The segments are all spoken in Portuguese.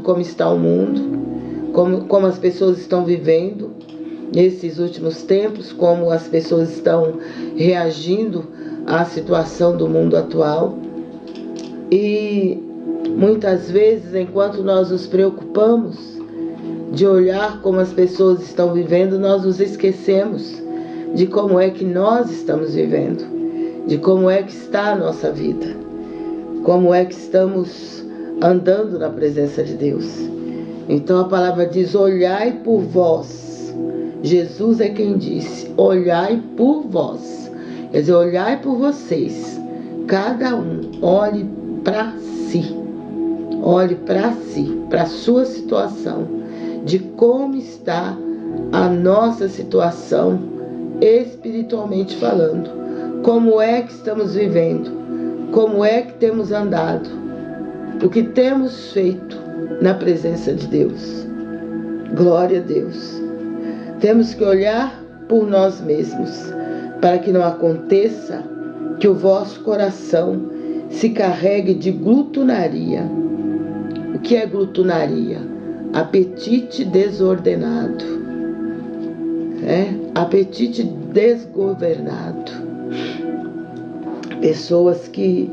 como está o mundo, como, como as pessoas estão vivendo nesses últimos tempos, como as pessoas estão reagindo à situação do mundo atual. E muitas vezes, enquanto nós nos preocupamos de olhar como as pessoas estão vivendo, nós nos esquecemos de como é que nós estamos vivendo, de como é que está a nossa vida, como é que estamos andando na presença de Deus. Então a palavra diz: olhai por vós. Jesus é quem disse: olhai por vós. Quer dizer, olhai por vocês. Cada um olhe para si. Olhe para si, para a sua situação, de como está a nossa situação espiritualmente falando. Como é que estamos vivendo? Como é que temos andado? O que temos feito na presença de Deus? Glória a Deus. Temos que olhar por nós mesmos, para que não aconteça que o vosso coração se carregue de glutonaria. O que é glutonaria? Apetite desordenado. É? Apetite desgovernado. Pessoas que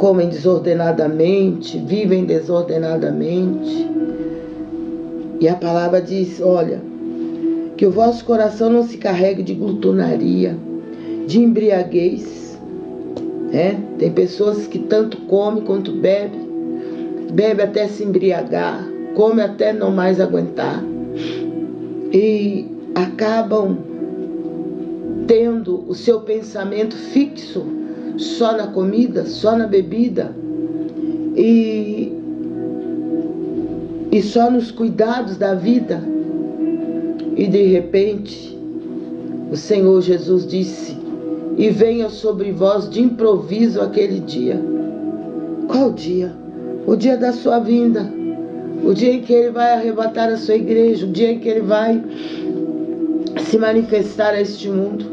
comem desordenadamente, vivem desordenadamente. E a palavra diz: olha, que o vosso coração não se carregue de glutonaria, de embriaguez. É? Tem pessoas que tanto come quanto bebe, bebe até se embriagar, come até não mais aguentar. E acabam tendo o seu pensamento fixo só na comida, só na bebida e, e só nos cuidados da vida. E de repente, o Senhor Jesus disse: E venha sobre vós de improviso aquele dia. Qual dia? O dia da sua vinda. O dia em que ele vai arrebatar a sua igreja, o dia em que ele vai se manifestar a este mundo.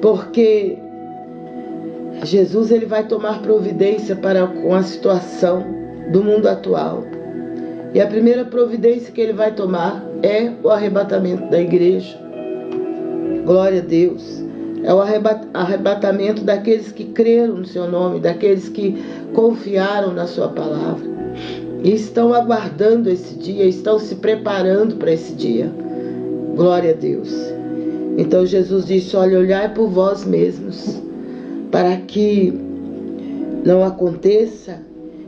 Porque Jesus ele vai tomar providência para com a situação do mundo atual. E a primeira providência que ele vai tomar é o arrebatamento da igreja. Glória a Deus. É o arrebatamento daqueles que creram no seu nome, daqueles que confiaram na sua palavra. E estão aguardando esse dia, estão se preparando para esse dia. Glória a Deus. Então Jesus disse: Olha, olhai por vós mesmos para que não aconteça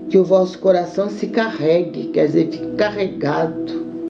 que o vosso coração se carregue, quer dizer, fique carregado